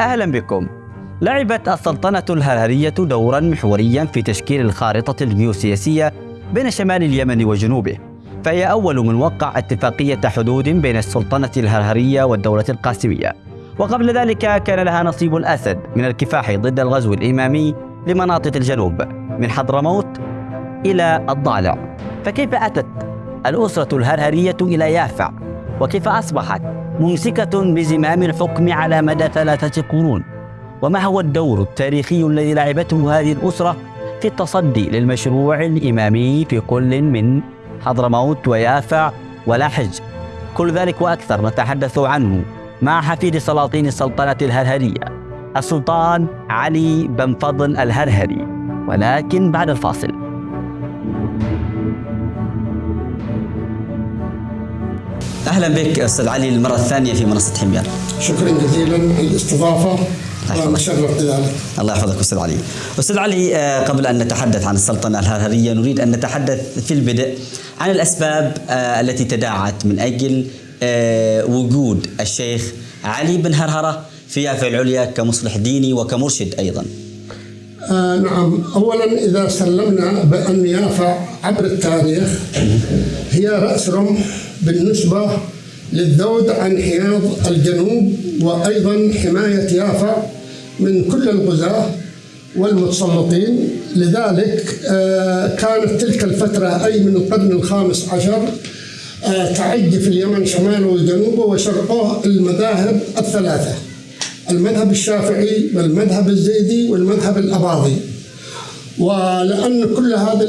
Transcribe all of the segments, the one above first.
أهلا بكم. لعبت السلطنة الهرهرية دورا محوريا في تشكيل الخارطة الجيوسياسية بين شمال اليمن وجنوبه فهي أول من وقع اتفاقية حدود بين السلطنة الهرهرية والدولة القاسمية. وقبل ذلك كان لها نصيب الأسد من الكفاح ضد الغزو الإمامي لمناطق الجنوب من حضرموت إلى الضالع. فكيف أتت الأسرة الهرهرية إلى يافع؟ وكيف أصبحت؟ ممسكة بزمام الحكم على مدى ثلاثة قرون. وما هو الدور التاريخي الذي لعبته هذه الأسرة في التصدي للمشروع الإمامي في كل من حضرموت ويافع ولاحج؟ كل ذلك وأكثر نتحدث عنه مع حفيد سلاطين السلطنة الهرهرية السلطان علي بن فضل الهرهري. ولكن بعد الفاصل. أهلا بك أستاذ علي المره الثانية في منصة حمير. شكرا جزيلا بذلك. الله يحفظك أستاذ علي. أستاذ علي آه، قبل أن نتحدث عن السلطنة الهرهرية نريد أن نتحدث في البدء عن الأسباب آه، التي تداعت من أجل آه، وجود الشيخ علي بن هرهرة في يافع العليا كمصلح ديني وكمرشد أيضا. آه نعم. اولا إذا سلمنا بأن يافع عبر التاريخ هي رأس رمح بالنسبة للذود عن حياض الجنوب وأيضا حماية يافع من كل الغزاة والمتسلطين. لذلك آه كانت تلك الفترة أي من القرن الخامس عشر آه تعج في اليمن شماله وجنوبه وشرقه المذاهب الثلاثة. المذهب الشافعي والمذهب الزيدي والمذهب الأباضي. ولأن كل هذه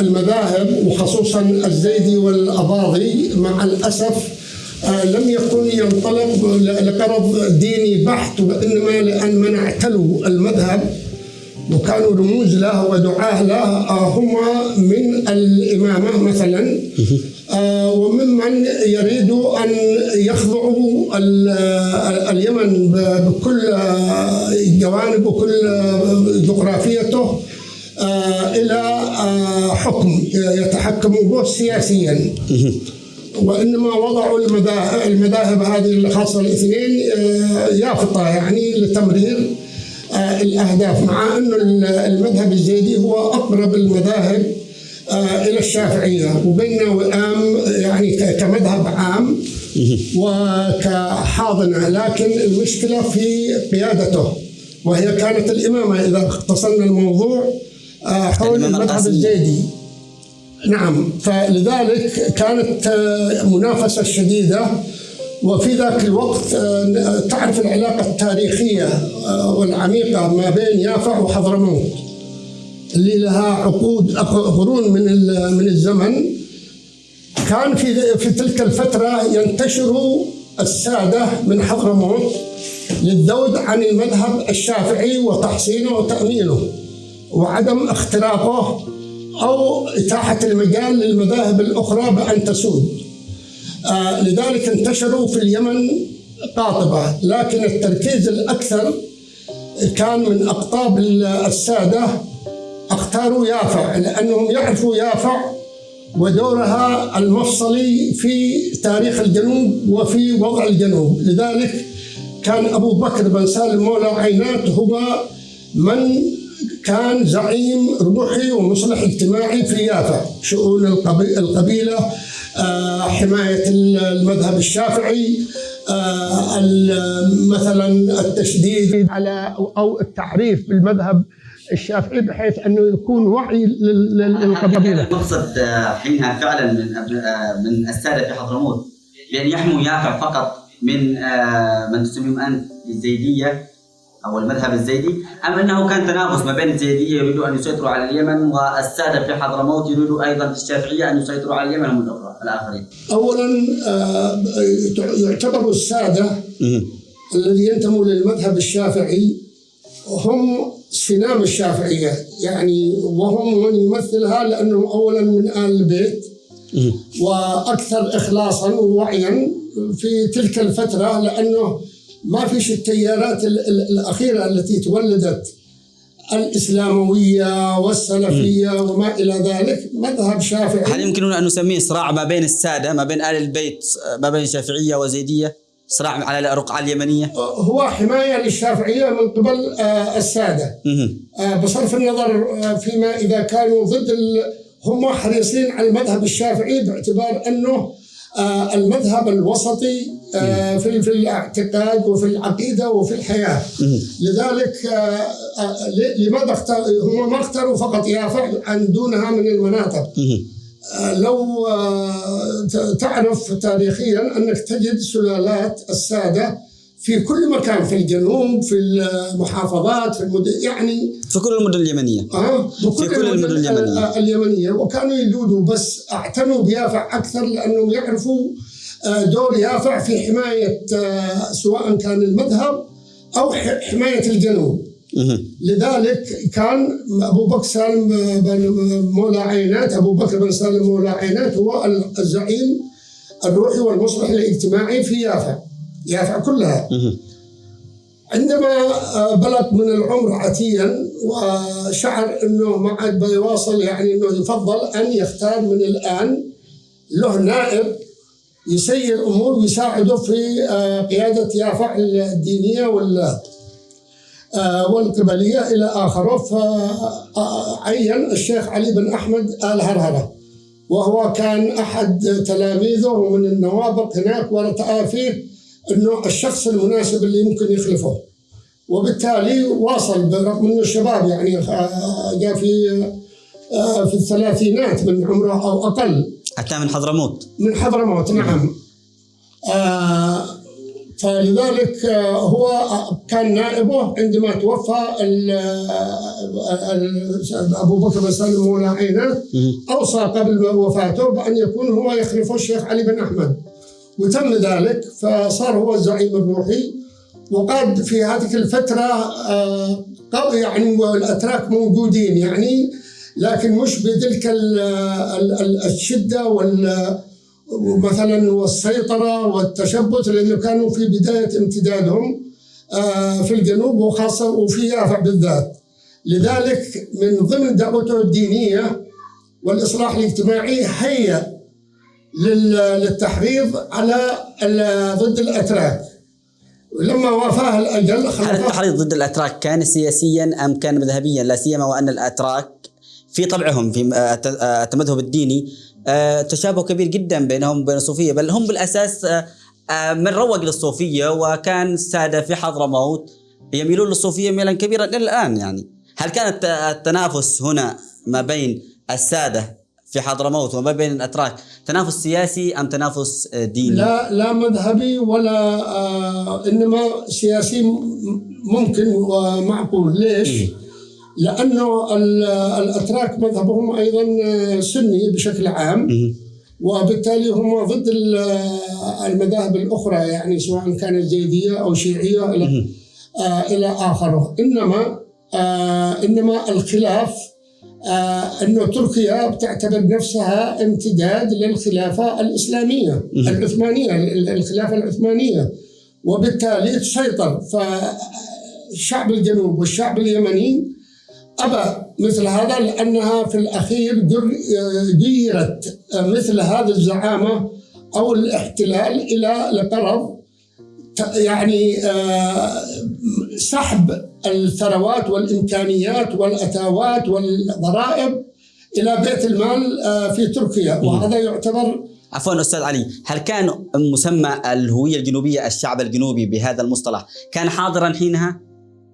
المذاهب وخصوصا الزيدي والأباضي مع الأسف آه، لم يكن ينطلق لغرض ديني بحت وإنما لأن من اعتلوا المذهب وكانوا رموز له ودعاة له آه، هم من الإمامة مثلا. وممن يريد أن يخضعوا اليمن بكل جوانب وكل جغرافيته آه، إلى حكم يتحكموا به سياسيا. وإنما وضعوا المذاهب هذه الخاصة الاثنين يافطه يعني لتمرير الأهداف مع إنه المذهب الزيدي هو أقرب المذاهب آه، إلى الشافعية. وبيننا وئام يعني كمذهب عام وكحاضنة. لكن المشكلة في قيادته وهي كانت الإمامة. إذا اختصرنا الموضوع آه، حول المذهب الزيدي نعم. فلذلك كانت آه، منافسة شديدة. وفي ذاك الوقت تعرف العلاقة التاريخية والعميقة ما بين يافع وحضرموت. اللي لها عقود قرون من من الزمن كان في في تلك الفترة ينتشر السادة من حضرموت للذود عن المذهب الشافعي وتحصينه وتأمينه وعدم اختراقه أو إتاحة المجال للمذاهب الأخرى بأن تسود. آه لذلك انتشروا في اليمن قاطبة لكن التركيز الأكثر كان من أقطاب السادة أختاروا يافع لأنهم يعرفوا يافع ودورها المفصلي في تاريخ الجنوب وفي وضع الجنوب. لذلك كان أبو بكر بن سالم مولى عينات هو من كان زعيم روحي ومصلح اجتماعي في يافع شؤون القبيلة آه، حماية المذهب الشافعي آه، مثلا التشديد على أو التعريف بالمذهب الشافعي بحيث أنه يكون وعي للقبيلة. المقصد آه، حينها فعلا من آه، من السادة في حضرموت بان يحموا يافع فقط من آه، من تسميهم انت الزيدية أو المذهب الزيدي أم أنه كان تنافس ما بين الزيدية يريدوا أن يسيطروا على اليمن والسادة في حضرموت يريدوا أيضا الشافعية أن يسيطروا على اليمن هم الآخرين. اولا يعتبر السادة الذي ينتموا للمذهب الشافعي هم سنام الشافعية. يعني وهم من يمثلها لأنهم أولا من آل البيت وأكثر إخلاصا ووعيا في تلك الفترة لأنه ما فيش التيارات الأخيرة التي تولدت الإسلاموية والسلفية وما إلى ذلك. مذهب شافعي هل يمكننا أن نسميه صراع ما بين السادة ما بين آل البيت ما بين شافعية وزيدية؟ صراع على الرقعة اليمنية. هو حماية للشافعية من قبل آه، السادة. آه، بصرف النظر آه، فيما إذا كانوا ضد هم حريصين على المذهب الشافعي باعتبار أنه المذهب الوسطي في في الاعتقاد وفي العقيدة وفي الحياة. لذلك لماذا هم ما اختاروا فقط يافع عن دونها من المناطق لو آه، تعرف تاريخيا أنك تجد سلالات السادة في كل مكان في الجنوب في المحافظات في المدن يعني في كل المدن اليمنية. آه في كل المدن اليمنية. اليمنية. وكانوا يجودوا بس اعتنوا بيافع أكثر لأنهم يعرفوا آه، دور يافع في حماية آه، سواء كان المذهب أو حماية الجنوب. لذلك كان أبو بكر سالم بن مولى عينات أبو بكر بن سالم مولى عينات هو الزعيم الروحي والمصلح الاجتماعي في يافع يافع كلها. عندما بلغ من العمر عتيا وشعر إنه ما عاد بيواصل يعني إنه يفضل أن يختار من الآن له نائب يسير أمور ويساعده في آه، قيادة يافع الدينية وال والقبلية إلى آخره فعين الشيخ علي بن أحمد آل هرهرة. وهو كان أحد تلاميذه ومن النوابق هناك ورأى فيه أنه الشخص المناسب اللي يمكن يخلفه. وبالتالي واصل برغم أنه الشباب يعني آه، جاء في آه، في الثلاثينات من عمره أو أقل. أتى من حضرموت. من حضرموت نعم. آه فلذلك آه، هو كان نائبه عندما توفى أبو بكر بن سالم مولى عينه أوصى قبل وفاته بأن يكون هو يخلفه الشيخ علي بن أحمد. وتم ذلك فصار هو الزعيم الروحي. وقد في هذه الفترة آه، يعني الاتراك موجودين يعني لكن مش بتلك الشدة وال ومثلا والسيطرة والتشبث لأنه كانوا في بداية امتدادهم آه، في الجنوب وخاصة وفي يافع بالذات. لذلك من ضمن دعوته الدينية والإصلاح الاجتماعي هيا للتحريض على ضد الأتراك. لما وافاه الأجل هل التحريض ضد الأتراك كان سياسيا أم كان مذهبيا؟ لا سيما وأن الأتراك في طبعهم في التمذهب الديني آه، تشابه كبير جدا بينهم وبين الصوفية بل هم بالأساس آه، آه، من روج للصوفية وكان الساده في حضرموت يميلون للصوفية ميلا كبيرا إلى الآن يعني هل كان التنافس هنا ما بين السادة في حضرموت وما بين الأتراك تنافس سياسي أم تنافس ديني؟ لا لا مذهبي ولا آه إنما سياسي ممكن ومعقول ليش؟ إيه؟ لأنه الأتراك مذهبهم أيضا سني بشكل عام وبالتالي هم ضد المذاهب الأخرى يعني سواء كانت زيديه أو شيعية إلى آه إلى آخره. إنما آه إنما الخلاف آه إنه تركيا بتعتبر نفسها امتداد للخلافة الإسلامية العثمانية الخلافة العثمانية. وبالتالي تسيطر فالشعب الجنوب والشعب اليمني أبى مثل هذا لأنها في الأخير جيرت مثل هذه الزعامة أو الاحتلال إلى لقرض يعني آه، سحب الثروات والإمكانيات والأتاوات والضرائب إلى بيت المال آه، في تركيا. وهذا يعتبر عفوا أستاذ علي هل كان مسمى الهوية الجنوبية الشعب الجنوبي بهذا المصطلح كان حاضرا حينها؟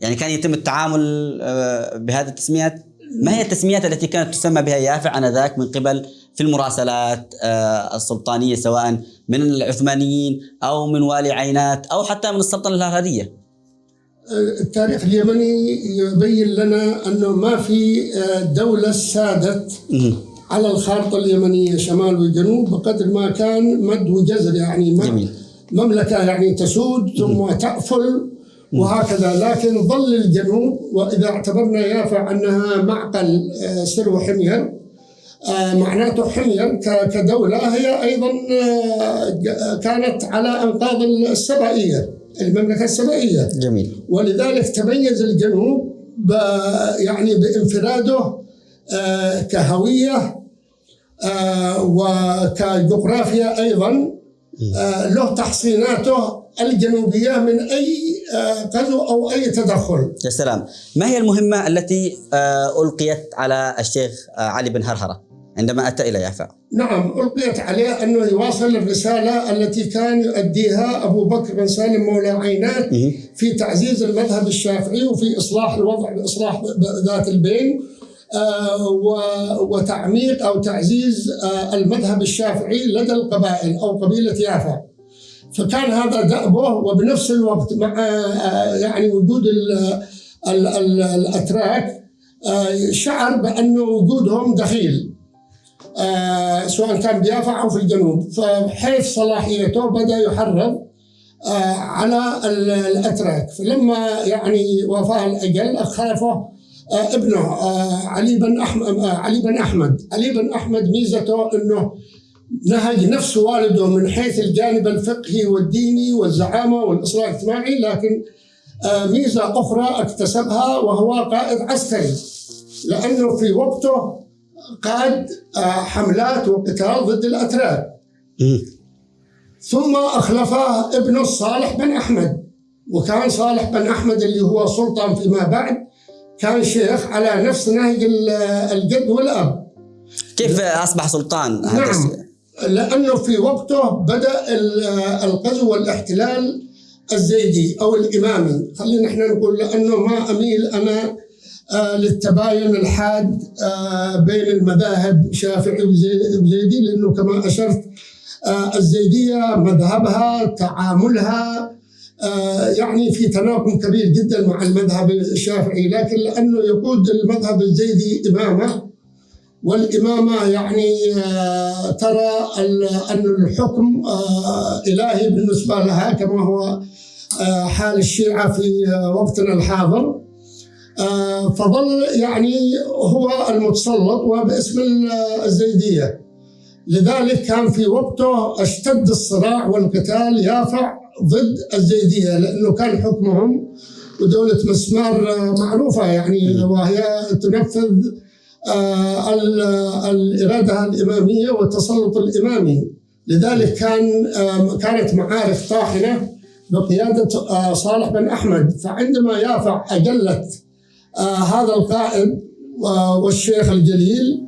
يعني كان يتم التعامل آه، بهذه التسميات ما هي التسميات التي كانت تسمى بها يافع آنذاك من قبل في المراسلات آه، السلطانية سواء من العثمانيين أو من والي عينات أو حتى من السلطنة الهرهرية؟ آه، التاريخ اليمني يبين لنا أنه ما في دولة سادت على الخارطة اليمنية شمال وجنوب بقدر ما كان مد وجزر يعني. مملكة يعني تسود ثم تأفل وهكذا. لكن ظل الجنوب وإذا اعتبرنا يافع أنها معقل آه، سرو حمير آه، معناته حمير كدولة هي أيضا آه، كانت على أنقاض السبائية المملكة السبائية. جميل. ولذلك تميز الجنوب يعني بانفراده كهوية وكجغرافيا أيضا له تحصيناته الجنوبية من أي غزو أو أي تدخل. يا سلام. ما هي المهمة التي ألقيت على الشيخ علي بن هرهرة عندما أتى إلى يافع نعم ألقيت عليه أنه يواصل الرسالة التي كان يؤديها أبو بكر بن سالم مولى عينات في تعزيز المذهب الشافعي وفي إصلاح الوضع بإصلاح ذات البين. آه، وتعميق أو تعزيز آه، المذهب الشافعي لدى القبائل أو قبيلة يافع فكان هذا دأبه وبنفس الوقت مع آه، يعني وجود الأتراك شعر بأن وجودهم دخيل. آه سواء كان بيافع أو في الجنوب. فحيث صلاحيته بدأ يحرض آه على الأتراك. فلما يعني وفاة الأجل خلفه آه ابنه آه علي بن احمد آه علي بن أحمد. علي بن أحمد ميزته إنه نهج نفس والده من حيث الجانب الفقهي والديني والزعامة والإصلاح الاجتماعي لكن آه ميزة أخرى اكتسبها وهو قائد عسكري. لأنه في وقته قاد آه، حملات وقتال ضد الأتراك ثم أخلفه ابنه صالح بن أحمد. وكان صالح بن أحمد اللي هو سلطان فيما بعد. كان شيخ على نفس نهج الجد والأب. كيف أصبح سلطان؟ نعم. لأنه في وقته بدأ الغزو والاحتلال الزيدي أو الإمامي. خلينا إحنا نقول لأنه ما أميل أنا آه، للتباين الحاد آه، بين المذاهب شافعي وزيدي لأنه كما أشرت آه، الزيدية مذهبها تعاملها يعني في تناقض كبير جدا مع المذهب الشافعي لكن لأنه يقود المذهب الزيدي إمامة والإمامة يعني ترى أن الحكم إلهي بالنسبة لها كما هو حال الشيعة في وقتنا الحاضر. آه، فظل يعني هو المتسلط وباسم الزيدية. لذلك كان في وقته أشتد الصراع والقتال يافع ضد الزيدية لأنه كان حكمهم ودولة مسمار معروفة يعني وهي تنفذ آه، الإرادة الإمامية والتسلط الإمامي. لذلك كان كانت معارك طاحنة بقيادة آه، صالح بن أحمد. فعندما يافع أجلت آه هذا القائد والشيخ الجليل آه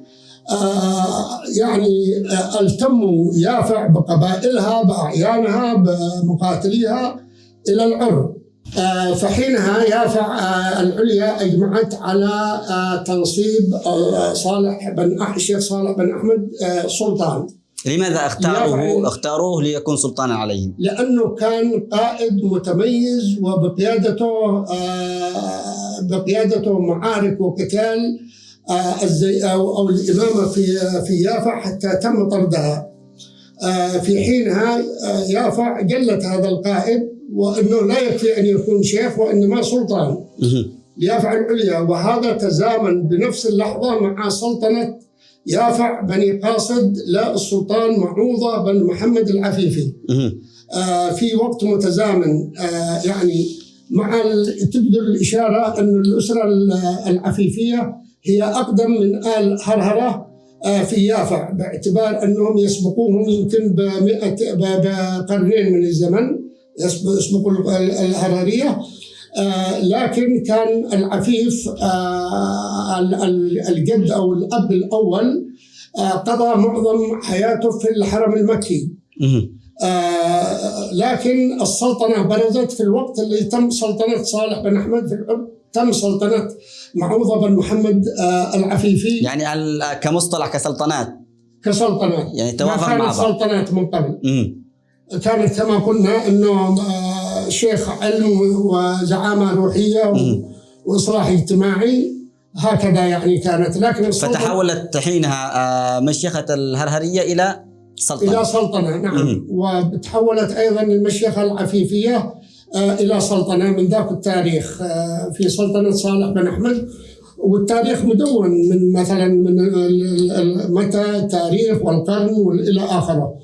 يعني آه التموا يافع بقبائلها بأعيانها بمقاتليها إلى العرب آه فحينها يافع آه العليا أجمعت على آه تنصيب آه صالح بن الشيخ صالح بن أحمد آه سلطان لماذا اختاروه اختاروه ليكون سلطانا عليهم؟ لأنه كان قائد متميز وبقيادته آه، بقيادته معارك وقتال آه، الزي أو أو الامامه في في يافع حتى تم طردها. آه، في حينها يافع جلت هذا القائد وإنه لا يكفي أن يكون شيخ وإنما سلطان. ليافع العليا وهذا تزامن بنفس اللحظة مع سلطنة يافع بني قاصد للسلطان معوضة بن محمد العفيفي آه في وقت متزامن آه يعني مع تبدو الإشارة أن الأسرة العفيفية هي أقدم من آل هرهرة آه في يافع باعتبار أنهم يسبقوهم يمكن بمئة بقرنين من الزمن يسبقوا الهررية آه لكن كان العفيف آه الجد أو الأب الأول آه قضى معظم حياته في الحرم المكي. لكن السلطنة برزت في الوقت اللي تم سلطنة صالح بن أحمد في العرب تم سلطنة معوضه بن محمد آه العفيفي. يعني كمصطلح كسلطنات. كسلطنات. يعني توافق مع بعض. سلطنات من قبل. كانت كما قلنا إنه شيخ علم وزعامة روحية وإصلاح اجتماعي. هكذا يعني كانت. لكن فتحولت حينها آه، مشيخة الهرهرية إلى سلطنة. إلى سلطنة نعم. وتحولت أيضا المشيخه العفيفية. آه، إلى سلطنة من ذاك التاريخ آه، في سلطنة صالح بن أحمد. والتاريخ مدون من مثلا من متى التاريخ والقرن والى آخره.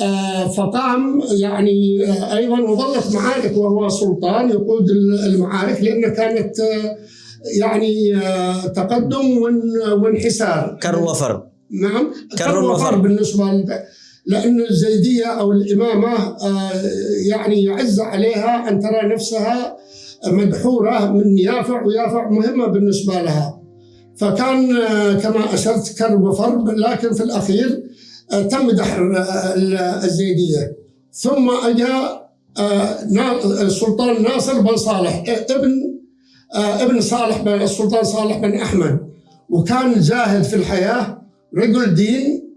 آه، فقام يعني آه، أيضا وظلت معارك وهو سلطان يقود المعارك لأنه كانت آه، يعني تقدم وانحسار. كر وفر. نعم كر وفر بالنسبة لأن الزيدية أو الإمامة آه، يعني يعز عليها أن ترى نفسها مدحورة من يافع ويافع مهمة بالنسبة لها. فكان آه، كما أشرت كرب وفرب لكن في الأخير آه، تم دحر الزيدية. ثم أجا السلطان ناصر بن صالح ابن ابن صالح بن السلطان صالح بن أحمد. وكان زاهد في الحياة رجل دين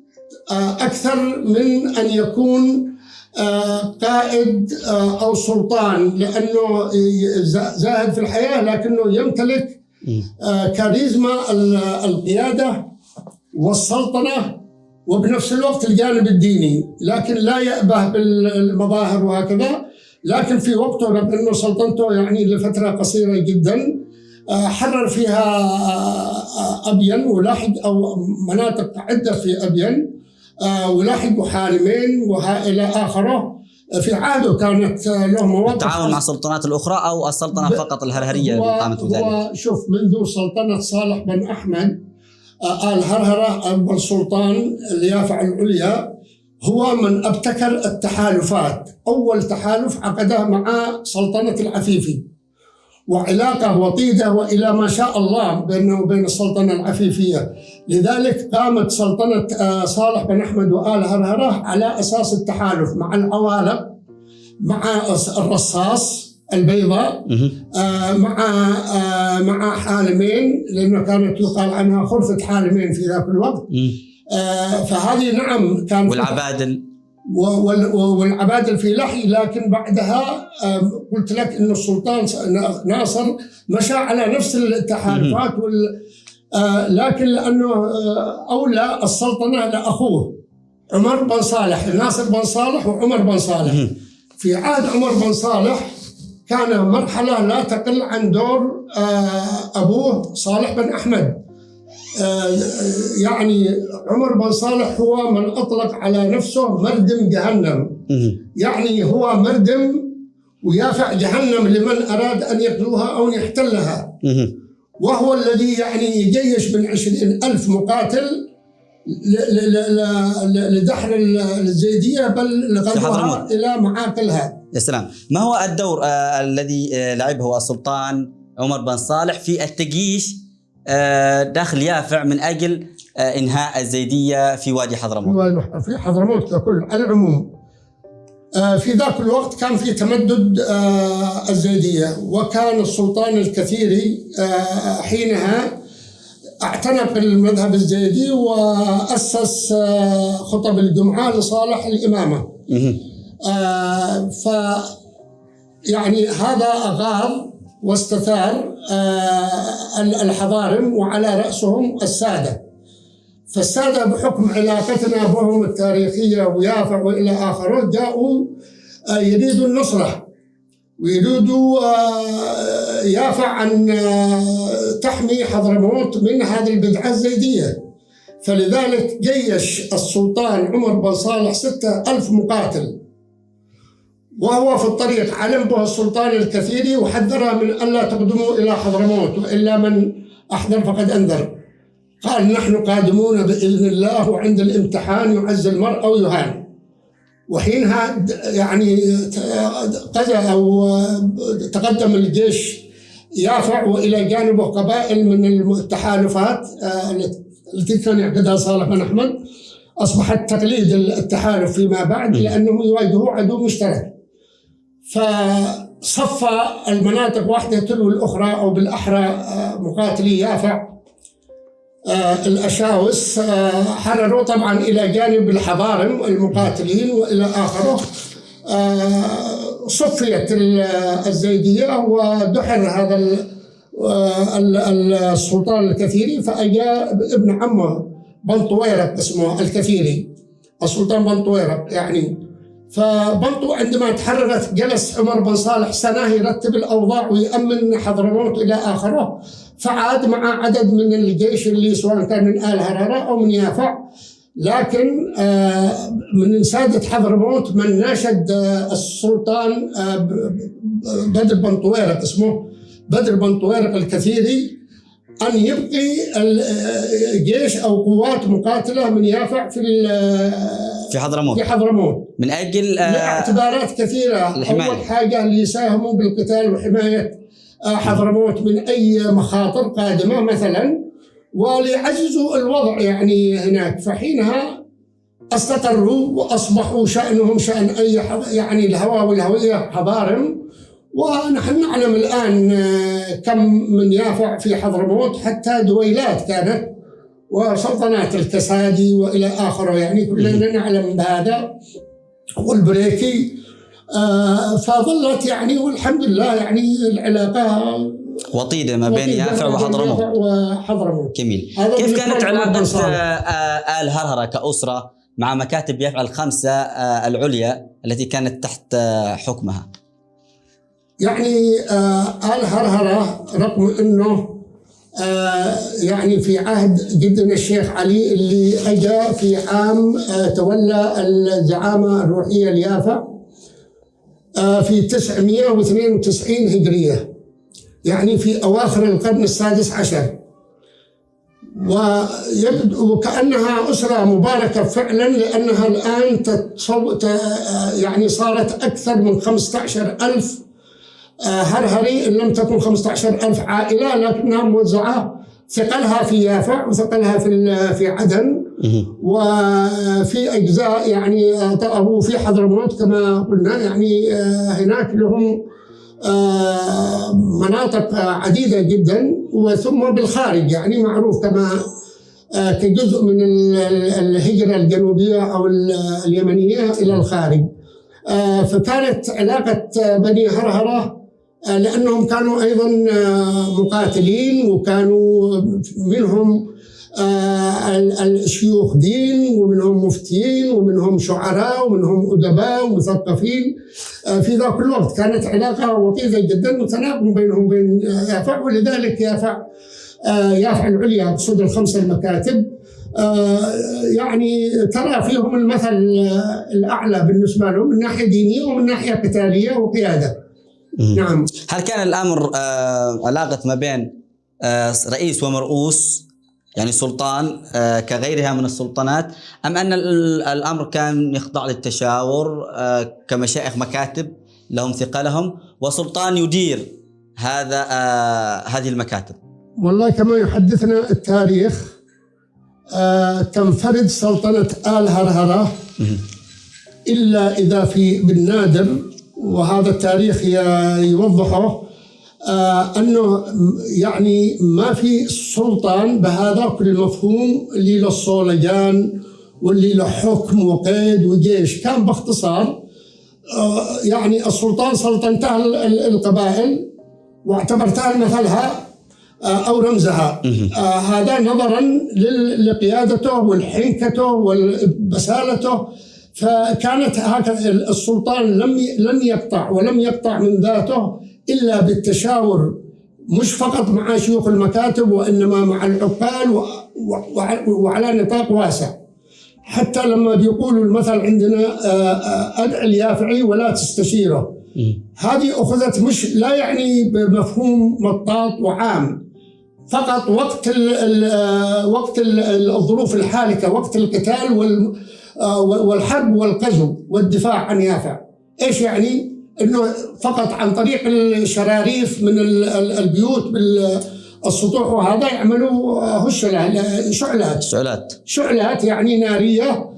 أكثر من أن يكون آه، قائد آه، أو سلطان لأنه زاهد في الحياة لكنه يمتلك كاريزما القيادة والسلطنة وبنفس الوقت الجانب الديني لكن لا يأبه بالمظاهر وهكذا. لكن في وقته رغم أنه سلطنته يعني لفترة قصيرة جدا حرر فيها أبين ولاحق أو مناطق عدة في أبين. آه، ولاحقوا حالمين والى اخره في عهده كانت له مواقف التعاون مع السلطنات الأخرى أو السلطنة. فقط الهرهرية اللي قامت بذلك شوف منذ سلطنة صالح بن أحمد آه، ال هرهره ابو السلطان اليافع العليا هو من أبتكر التحالفات. أول تحالف عقده مع سلطنة العفيفي. وعلاقة وطيدة وإلى ما شاء الله بينه وبين السلطنة العفيفية. لذلك قامت سلطنة آه، صالح بن أحمد وآل هرهرة على أساس التحالف مع العوالق مع الرصاص البيضاء آه، مع آه، مع حالمين لأنه كانت يقال عنها خرفة حالمين في ذاك الوقت. فهذه نعم كان والعبادل. والعباد الفلاحي لكن بعدها قلت لك إن السلطان ناصر مشى على نفس التحالفات وال آه، لكن لأنه آه، أولى السلطنة لأخوه عمر بن صالح ناصر بن صالح وعمر بن صالح. في عهد عمر بن صالح كان مرحلة لا تقل عن دور آه، أبوه صالح بن أحمد. يعني عمر بن صالح هو من أطلق على نفسه مردم جهنم. يعني هو مردم ويافع جهنم لمن أراد أن يقلوها أو يحتلها. وهو الذي يعني يجيش من عشرين ألف مقاتل لدحر الزيدية بل لغزوها إلى معاقلها. يا سلام. ما هو الدور آه الذي آه لعبه السلطان عمر بن صالح في التجيش آه، دخل يافع من أجل آه، إنهاء الزيدية في وادي حضرموت. في حضرموت ككل على العموم. آه، في ذاك الوقت كان في تمدد الزيدية وكان السلطان الكثيري حينها اعتنق المذهب الزيدي وأسس خطب الجمعة لصالح الإمامة. ف يعني هذا اغاض واستثار آه، الحضارم وعلى رأسهم السادة. فالسادة بحكم علاقتنا بهم التاريخية ويافع وإلى آخره جاءوا آه، يريدوا النصرة. ويريدوا آه، يافع أن تحمي حضرموت من هذه البدعة الزيدية. فلذلك جيش السلطان عمر بن صالح ستة ألف مقاتل. وهو في الطريق. علم به السلطان الكثير وحذره من ألا تقدموا إلى حضرموت وإلا من أحضر فقد أنذر. قال نحن قادمون بإذن الله وعند الامتحان يعز المرء أو يهان. وحينها يعني قضى أو تقدم الجيش يافع وإلى جانبه قبائل من التحالفات آه، التي كان يعقدها صالح بن أحمد. أصبحت تقليد التحالف فيما بعد لأنهم يواجهوا عدو مشترك. فصفى المناطق واحدة تلو الأخرى أو بالأحرى آه، مقاتلي يافع آه، الأشاوس آه، حرروا طبعا إلى جانب الحضارم المقاتلين وإلى آخره. صفيت الزيدية ودحر هذا السلطان الكثيري فأجا ابن عمه بن طويرق اسمه الكثيري السلطان بن طويرق يعني فبرضو عندما تحررت جلس عمر بن صالح سنة يرتب الأوضاع ويأمن حضرموت إلى آخره فعاد مع عدد من الجيش اللي سواء كان من آل هرارة أو من يافع لكن آه، من سادة حضرموت من ناشد آه، السلطان آه، بدر بن طويرق اسمه بدر بن طويرق الكثيري. أن يبقي الجيش أو قوات مقاتلة من يافع في في حضرموت في حضرموت من أجل لاعتبارات كثيرة. الحماية. أول حاجة ليساهموا بالقتال وحماية حضرموت من أي مخاطر قادمة مثلا. وليعززوا الوضع يعني هناك. فحينها استقروا وأصبحوا شأنهم شأن أي يعني الهواء والهوية حضارم ونحن نعلم الآن آه، كم من يافع في حضرموت حتى دويلات كانت وسلطنات الكسادي وإلى اخره يعني كلنا نعلم بهذا. والبريكي آه، فظلت يعني والحمد لله يعني العلاقة وطيدة ما بين يافع وحضرموت وحضرموت جميل. كيف كانت علاقة آه، آل هرهرة كأسرة مع مكاتب يافع الخمسة العليا التي كانت تحت حكمها؟ يعني آه الهرهرة رغم أنه آه يعني في عهد جدنا الشيخ علي اللي اجى في عام آه تولى الزعامة الروحية اليافا آه في 992 هجرية يعني في أواخر القرن السادس عشر. ويبدو كأنها أسرة مباركة فعلا لأنها الآن تتصو... يعني صارت أكثر من 15 ألف هرهري إن لم تكن 15000 عائلة لكنها موزعة ثقلها في يافع وثقلها في في عدن. وفي أجزاء يعني أو في حضرموت كما قلنا. يعني آه، هناك لهم آه، مناطق عديدة جدا. وثم بالخارج يعني معروف كما آه، كجزء من الهجرة الجنوبية أو اليمنية إلى الخارج. فكانت علاقة بني هرهرة آه، لأنهم كانوا أيضا آه، مقاتلين وكانوا منهم آه، الشيوخ دين ومنهم مفتيين ومنهم شعراء ومنهم أدباء ومثقفين. في ذاك الوقت كانت علاقة وطيده جدا وتناغم بينهم وبين يافع. ولذلك يافع يافع العليا اقصد الخمسة المكاتب. يعني ترى فيهم المثل الأعلى بالنسبة لهم من ناحية دينية ومن ناحية قتالية وقيادة. نعم. هل كان الأمر آه علاقة ما بين آه رئيس ومرؤوس يعني سلطان آه كغيرها من السلطنات أم أن الأمر كان يخضع للتشاور آه كمشايخ مكاتب لهم ثقلهم وسلطان يدير هذا هذه المكاتب؟ والله كما يحدثنا التاريخ تنفرد سلطنة آل هرهرة إلا إذا في بالنادر وهذا التاريخ يوضحه آه أنه يعني ما في سلطان بهذا المفهوم اللي له الصولجان واللي له حكم وقيد وجيش. كان باختصار آه يعني السلطان سلطنته القبائل واعتبرتها مثلها آه أو رمزها. هذا نظرا لقيادته والحنكته وبسالته فكانت هكذا السلطان لم لم يقطع ولم يقطع من ذاته إلا بالتشاور مش فقط مع شيوخ المكاتب وإنما مع العقال وعلى نطاق واسع. حتى لما بيقولوا المثل عندنا آه، آه، أدع اليافعي ولا تستشيره. هذه أخذت مش لا يعني بمفهوم مطاط وعام. فقط وقت ال ال وقت ال الظروف الحالكة وقت القتال آه، والحرب والغزو والدفاع عن يافع إيش يعني؟ إنه فقط عن طريق الشراريف من البيوت بالسطوح وهذا يعملوا هشلة شعلات. شعلات. شعلات يعني نارية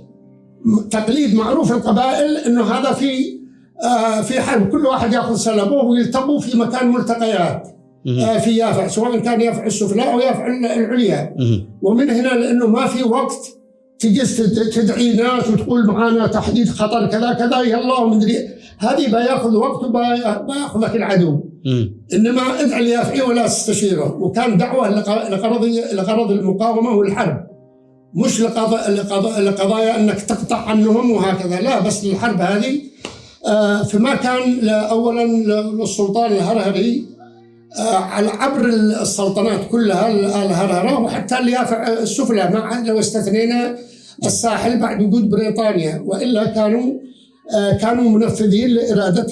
تقليد معروف القبائل إنه هذا في آه، في حرب. كل واحد يأخذ سلبه ويلتقوا في مكان ملتقيات آه، في يافع سواء كان يافع السفلى أو يافع العليا. ومن هنا لأنه ما في وقت تجلس تدعي ناس وتقول معانا تحديد خطر كذا كذا. يلا ومدري هذه بياخذ وقت وبياخذك العدو. إنما ادعي اليافعي ولا تستشيره. وكان دعوة لغرض لغرض المقاومة والحرب. مش لقضايا أنك تقطع عنهم وهكذا. لا بس الحرب هذه آه، فما كان اولا للسلطان الهرهري على عبر السلطنات كلها الهرهره وحتى اليافع السفلى مع لو استثنينا الساحل بعد وجود بريطانيا. وإلا كانوا آه، كانوا منفذين لإرادة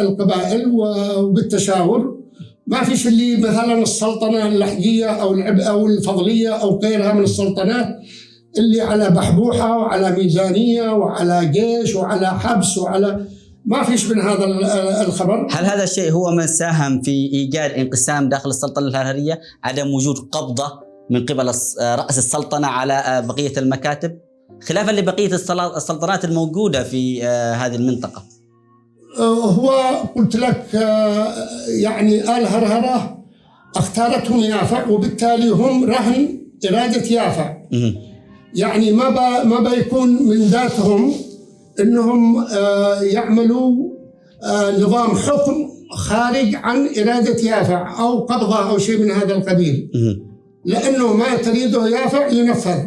القبائل وبالتشاور. ما فيش اللي مثلا السلطنة اللحجية أو أو الفضلية أو غيرها من السلطنات اللي على بحبوحة وعلى ميزانية وعلى جيش وعلى حبس وعلى ما فيش من هذا الخبر. هل هذا الشيء هو من ساهم في إيجاد انقسام داخل السلطنة الهرهريه عدم وجود قبضة من قبل رأس السلطنة على بقية المكاتب؟ خلافا لبقية السلطنات الموجودة في آه، هذه المنطقة. آه، هو قلت لك آه، يعني آل هرهرة اختارتهم يافع وبالتالي هم رهن إرادة يافع يعني ما ما بيكون من ذاتهم إنهم آه، يعملوا نظام حكم خارج عن إرادة يافع أو قبضة أو شيء من هذا القبيل. لأنه ما تريده يافع ينفذ.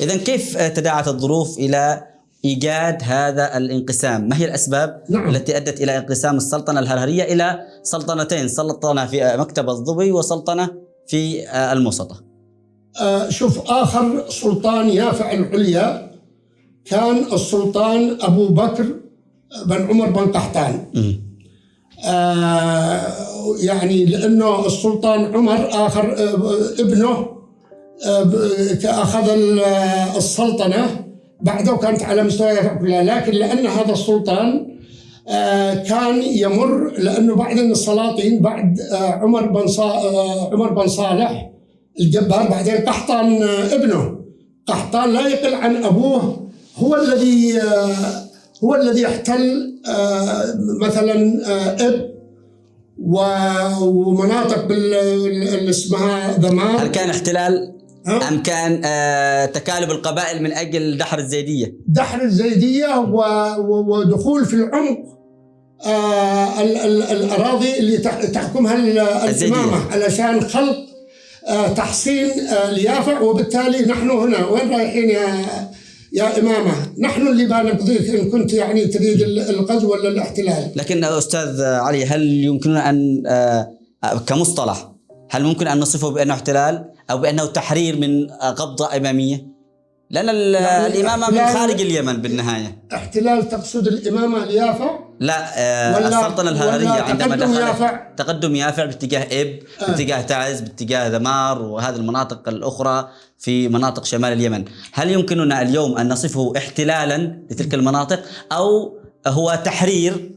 إذا كيف تداعت الظروف إلى إيجاد هذا الانقسام، ما هي الأسباب نعم. التي أدت إلى انقسام السلطنة الهرهرية إلى سلطنتين، سلطنة في مكتب الظبي وسلطنة في الموسطة. آه شوف آخر سلطان يافع العليا كان السلطان أبو بكر بن عمر بن قحطان. آه يعني لأنه السلطان عمر آخر آه ابنه آه اخذ السلطنة. بعده كانت على مستوى كلها لكن لأن هذا السلطان آه، كان يمر لأنه بعد السلاطين بعد آه، عمر بن آه، عمر بن صالح الجبار بعدين قحطان ابنه. قحطان لا يقل عن أبوه هو الذي هو الذي احتل مثلا إب ومناطق اللي اسمها ذمار هل كان احتلال أم كان آه تكالب القبائل من أجل دحر الزيدية؟ دحر الزيدية ودخول في العمق آه ال ال الأراضي اللي تحكمها الإمامة علشان خلق آه تحصين آه ليافع وبالتالي نحن هنا وين رايحين يا يا إمامة نحن اللي بنقضيك إن كنت يعني تريد الغزو ولا الاحتلال. لكن أستاذ علي هل يمكننا أن آه كمصطلح هل ممكن أن نصفه بأنه احتلال أو بأنه تحرير من قبضة إمامية؟ لأن يعني الإمامة من خارج اليمن بالنهاية. احتلال تقصد الإمامة اليافع؟ لا آه السلطنة الهررية عندما تقدم دخلت يافع. تقدم يافع باتجاه إب آه. باتجاه تعز باتجاه ذمار وهذه المناطق الأخرى في مناطق شمال اليمن. هل يمكننا اليوم أن نصفه احتلالا لتلك المناطق أو هو تحرير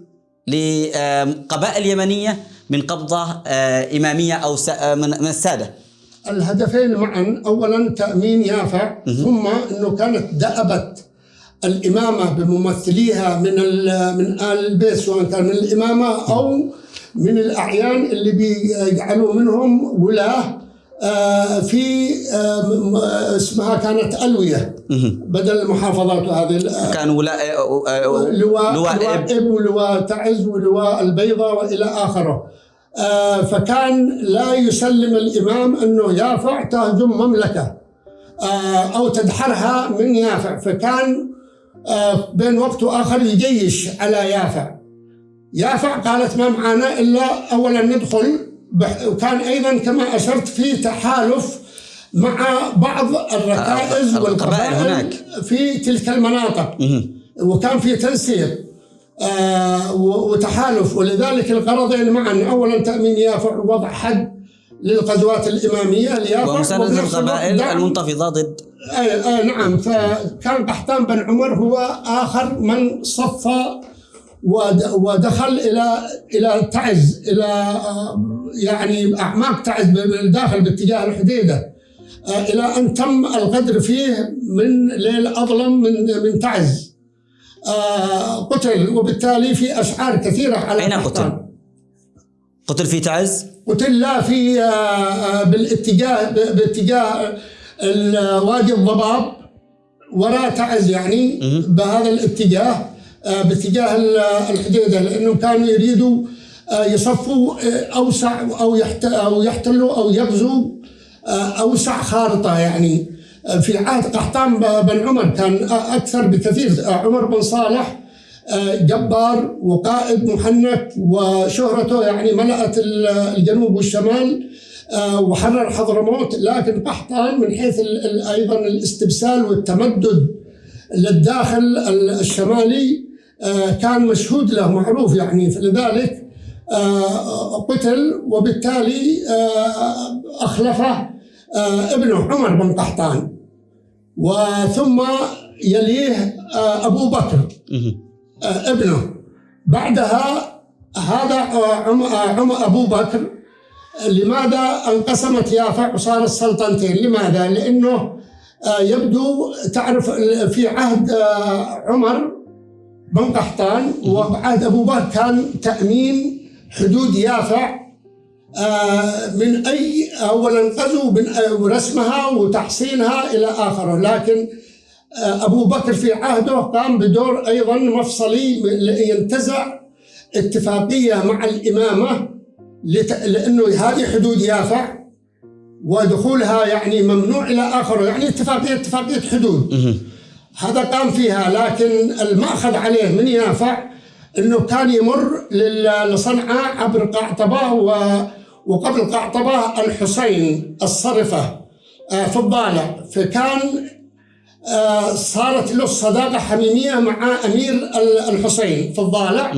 لقبائل يمنية من قبضة آه، إمامية أو آه، من السادة؟ الهدفين معا. اولا تأمين يافع ثم إنه كانت دأبة الإمامة بممثليها من من آل البيت سواء كان من الإمامة أو من الأعيان اللي بيجعلوا منهم ولاة آه، في آه، اسمها كانت ألوية بدل المحافظات هذه كان ولاء لواء لواء إب. ولواء تعز ولواء البيضاء وإلى آخره. آه، فكان لا يسلم الإمام أنه يافع تهجم مملكة آه، أو تدحرها من يافع. فكان آه، بين وقت وآخر يجيش على يافع يافع قالت ما معنا إلا أولا ندخل. وكان أيضا كما أشرت في تحالف مع بعض الركائز والقبائل هناك. في تلك المناطق. وكان في تنسيق آه، وتحالف. ولذلك الغرضين معا. اولا تأمين يافع ووضع حد للغزوات الإمامية ليافع ومساندة القبائل المنتفضة ضد اي اي نعم فكان قحطان بن عمر هو آخر من صفى ودخل إلى إلى تعز إلى آه، يعني أعماق تعز بالداخل باتجاه الحديدة آه، إلى أن تم الغدر فيه من ليل أظلم من من تعز آه، قتل وبالتالي في أشعار كثيرة على أين قتل؟ قتل في تعز؟ قتل لا في آه، آه، بالاتجاه باتجاه وادي الضباب وراء تعز يعني بهذا الاتجاه باتجاه الحديدة لانهم كانوا يريدوا يصفوا أوسع أو أو يحتلوا أو يغزوا أوسع خارطة يعني. في عهد قحطان بن عمر كان أكثر بكثير عمر بن صالح آه، جبار وقائد محنك وشهرته يعني ملأت الجنوب والشمال. آه، وحرر حضرموت لكن قحطان من حيث أيضا الاستبسال والتمدد للداخل الشمالي آه، كان مشهود له معروف يعني. فلذلك قتل وبالتالي أخلفه ابنه عمر بن قحطان. وثم يليه أبو بكر ابنه. بعدها هذا عم أبو بكر لماذا انقسمت يافع وصارت سلطنتين لماذا؟ لأنه يبدو تعرف في عهد عمر بن قحطان وعهد أبو بكر كان تأمين حدود يافع من أي أولا غزو رسمها وتحصينها إلى آخره. لكن أبو بكر في عهده قام بدور أيضا مفصلي ينتزع اتفاقية مع الإمامة لأنه هذه حدود يافع ودخولها يعني ممنوع إلى آخره يعني اتفاقية اتفاقية حدود. هذا قام فيها لكن المأخذ عليه من يافع أنه كان يمر لصنعاء عبر قعطبة وقبل قعطبة الحسين الصرفة آه، في الضالع فكان آه، صارت له صداقة حميمية مع أمير الحسين في الضالع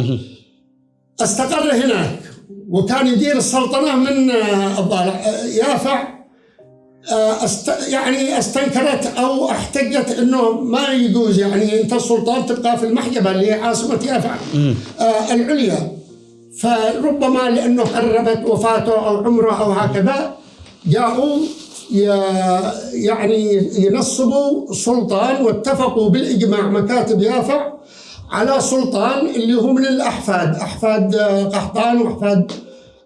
استقر هناك. وكان يدير السلطنة من آه، الضالع. يافع أست يعني استنكرت أو احتجت إنه ما يجوز يعني أنت السلطان تبقى في المحجبه اللي هي عاصمة يافع آه العليا. فربما لأنه قربت وفاته أو عمره أو هكذا جاءوا يعني ينصبوا سلطان واتفقوا بالإجماع مكاتب يافع على سلطان اللي هو من الاحفاد احفاد قحطان وأحفاد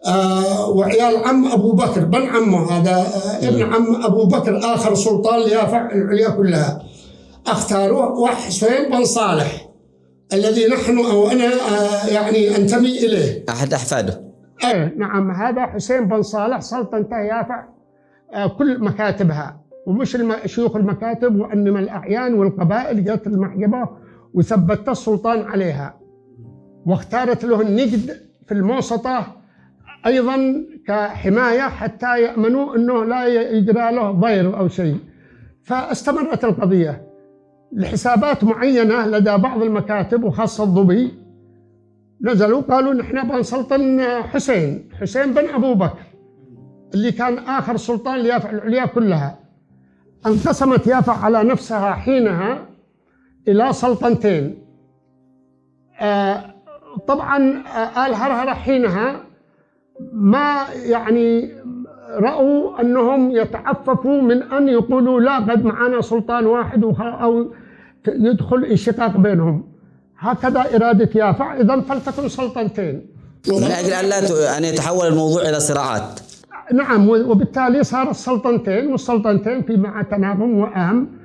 آه وعيال عم أبو بكر بن عمه هذا آه ابن عم أبو بكر آخر سلطان ليافع العليا كلها. أختاروه وحسين بن صالح الذي نحن أو أنا آه يعني أنتمي إليه. أحد أحفاده. إيه نعم هذا حسين بن صالح سلطنته يافع آه كل مكاتبها ومش شيوخ المكاتب وإنما الأعيان والقبائل جت المحجبة وثبتت السلطان عليها. واختارت له النجد في الموسطة أيضا كحماية حتى يأمنوا إنه لا يجرى له ضير أو شيء. فاستمرت القضية. لحسابات معينة لدى بعض المكاتب وخاصة الظبي نزلوا قالوا نحن بنسلطن حسين حسين بن أبو بكر اللي كان آخر سلطان ليافع العليا كلها انقسمت يافع على نفسها حينها. إلى سلطنتين. آه طبعا آه آل هرهرة حينها ما يعني رأوا أنهم يتعففوا من أن يقولوا لا قد معنا سلطان واحد أو يدخل انشقاق بينهم. هكذا إرادة يافع إذا فلتكن سلطنتين. من أجل أن لا أن يتحول الموضوع إلى صراعات. نعم وبالتالي صارت سلطنتين والسلطنتين في مع تناغم وأهم.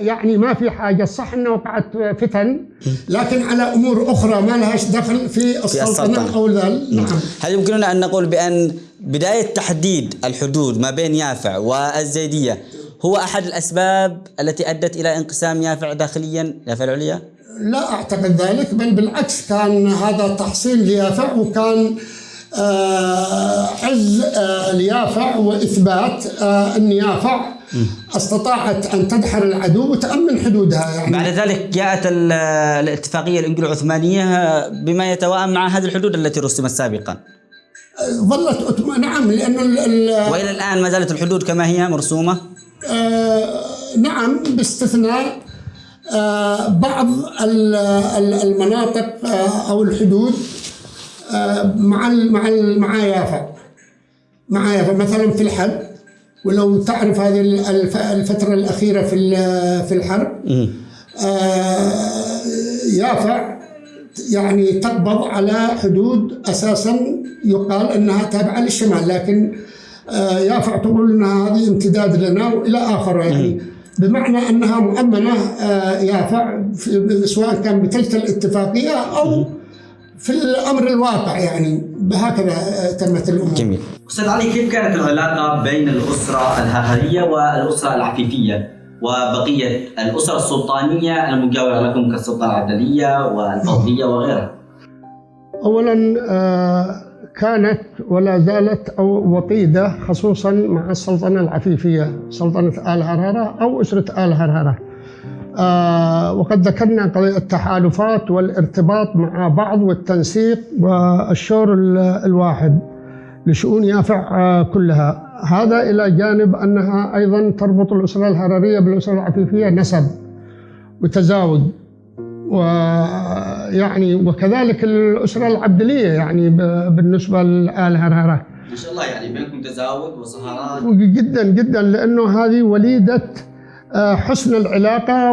يعني ما في حاجة. صح أنه وقعت فتن لكن على أمور أخرى ما لهاش دخل في السلطنة أو ذلك نعم. هل يمكننا أن نقول بأن بداية تحديد الحدود ما بين يافع والزيدية هو أحد الأسباب التي أدت إلى انقسام يافع داخليا يافع العليا؟ لا أعتقد ذلك بل بالعكس كان هذا تحصيل ليافع وكان آه عز آه ليافع وإثبات آه أن يافع استطاعت أن تدحر العدو وتأمن حدودها يعني. بعد ذلك جاءت الاتفاقية الانجلو عثمانيه بما يتوائم مع هذه الحدود التي رسمت سابقا. ظلت نعم لأن وإلى الآن ما زالت الحدود كما هي مرسومة؟ آه نعم باستثناء آه بعض المناطق آه أو الحدود آه مع مع مع يافا. مع يافا مثلا في الحد ولو تعرف هذه الفترة الأخيرة في في الحرب آه يافع يعني تقبض على حدود أساسا يقال أنها تابعة للشمال لكن آه يافع تقول أنها هذه امتداد لنا وإلى آخره يعني. بمعنى أنها مؤمنة آه يافع سواء كان بتلك الاتفاقية أو في الأمر الواقع يعني هكذا تمت الأمور. جميل. أستاذ علي كيف كانت العلاقة بين الأسرة الههريه والأسرة العفيفية وبقية الاسر السلطانية المجاورة لكم كالسلطنه العدلية والفضليه وغيرها؟ اولا آه، كانت ولا زالت أو وطيده خصوصا مع السلطنة العفيفية سلطنة آل هرهرة أو أسرة آل هرهرة. آه، وقد ذكرنا قضية التحالفات والارتباط مع بعض والتنسيق والشور الواحد لشؤون يافع آه، كلها. هذا إلى جانب أنها أيضا تربط الأسرة الهررية بالأسرة العفيفية نسب وتزاوج. ويعني وكذلك الأسرة العبدلية يعني بالنسبة لآل هرهرة. ما شاء الله يعني بينكم تزاوج وصهارات جدا جدا لأنه هذه وليدة حسن العلاقة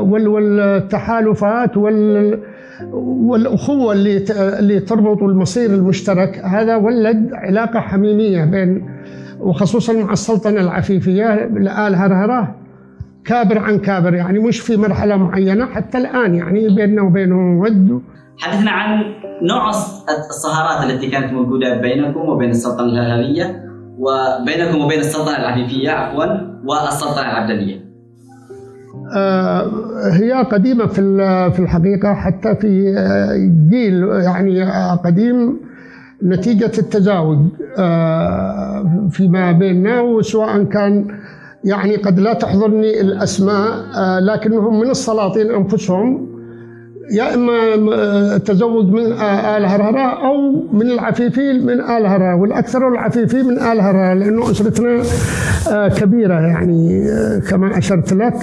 والتحالفات وال والأخوة اللي تربط المصير المشترك. هذا ولد علاقة حميمية بين وخصوصا مع السلطنة العفيفية لآل هرهرة. كابر عن كابر يعني مش في مرحلة معينة حتى الآن يعني بيننا وبينهم ود. حدثنا عن نوع الصهارات التي كانت موجودة بينكم وبين السلطنة الهلالية. وبينكم وبين السلطنة العفيفية عفوا والسلطنة العبدلية آه، هي قديمة في في الحقيقة حتى في آه، جيل يعني قديم نتيجة التزاوج آه، فيما بيننا وسواء كان يعني قد لا تحضرني الأسماء لكنهم من السلاطين أنفسهم. يا إما تزوج من آل هرهرة أو من العفيفي من آل هرهرة والأكثر العفيفي من آل هرهرة لأنه أسرتنا كبيرة يعني كما أشرت لك.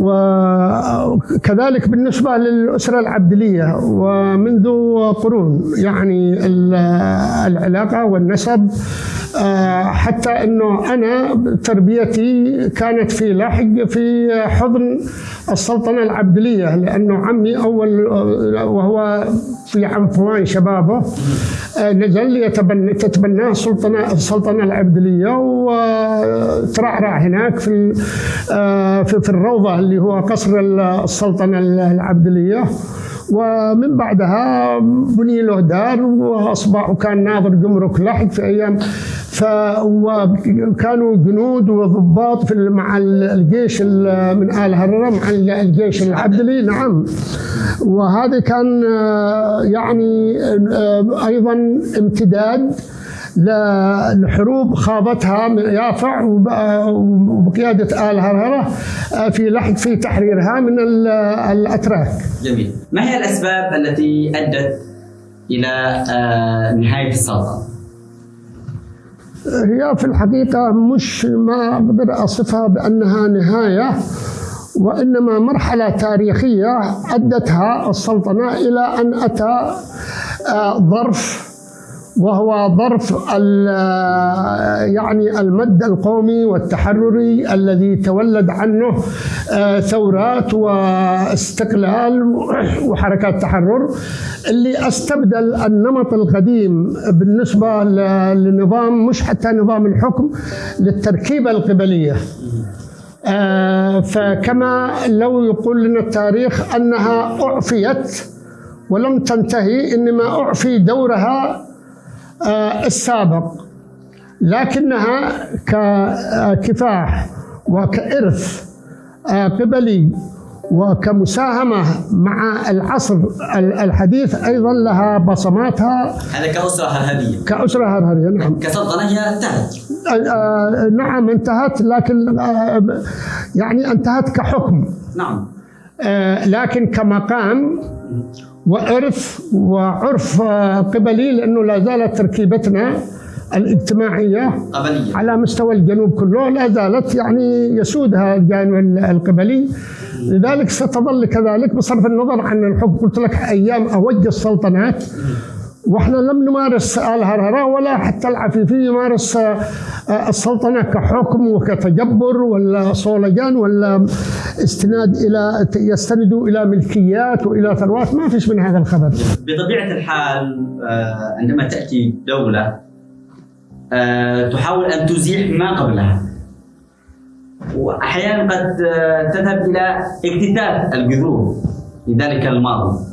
وكذلك بالنسبة للأسرة العبدلية ومنذ قرون يعني العلاقة والنسب آه، حتى إنه أنا تربيتي كانت في لاحق في حضن السلطنة العبدلية لأنه عمي أول وهو في عنفوان شبابه آه، نزل يتبنى تتبناه السلطنه السلطنة العبدلية وترعرع هناك في آه، في الروضة اللي هو قصر السلطنة العبدلية. ومن بعدها بني له دار وأصبح وكان ناظر جمرك لحق في أيام فكانوا جنود وضباط في مع الجيش من آل هرره مع الجيش العبدلي نعم. وهذا كان يعني أيضا امتداد لحروب خاضتها يافع وبقيادة آل هرهرة في لحق في تحريرها من الأتراك جميل ما هي الأسباب التي أدت إلى آه، نهاية السلطنة؟ هي في الحقيقة مش ما أقدر أصفها بأنها نهاية وإنما مرحلة تاريخية أدتها السلطنة إلى أن أتى آه، ظرف وهو ظرف يعني المد القومي والتحرري الذي تولد عنه آه، ثورات واستقلال وحركات تحرر اللي استبدل النمط القديم بالنسبة لنظام مش حتى نظام الحكم للتركيبة القبلية. آه، فكما لو يقول لنا التاريخ أنها أعفيت ولم تنتهي إنما أعفي دورها السابق. لكنها ككفاح وكإرث آه، قبلي وكمساهمة مع العصر الحديث أيضا لها بصماتها هذا كأسرة هرهرية كأسرة هرهرية نعم. كسلطنة هي انتهت. آه، نعم انتهت لكن يعني انتهت كحكم. نعم. لكن كمقام وإرث وعرف قبلي لأنه لا زالت تركيبتنا الاجتماعية قبلية. على مستوى الجنوب كله لا زالت يعني يسودها الجانب القبلي. لذلك ستظل كذلك بصرف النظر عن الحكم قلت لك أيام أوج السلطنات. وإحنا لم نمارس الهرهرة ولا حتى العفيفي يمارس آه، السلطنة كحكم وكتجبر ولا صولجان ولا استناد إلى يستندوا إلى ملكيات وإلى ثروات. ما فيش من هذا الخبر. بطبيعة الحال آه، عندما تأتي دولة آه، تحاول أن تزيح ما قبلها. وأحيانا قد تذهب إلى اكتتاب الجذور لذلك الماضي.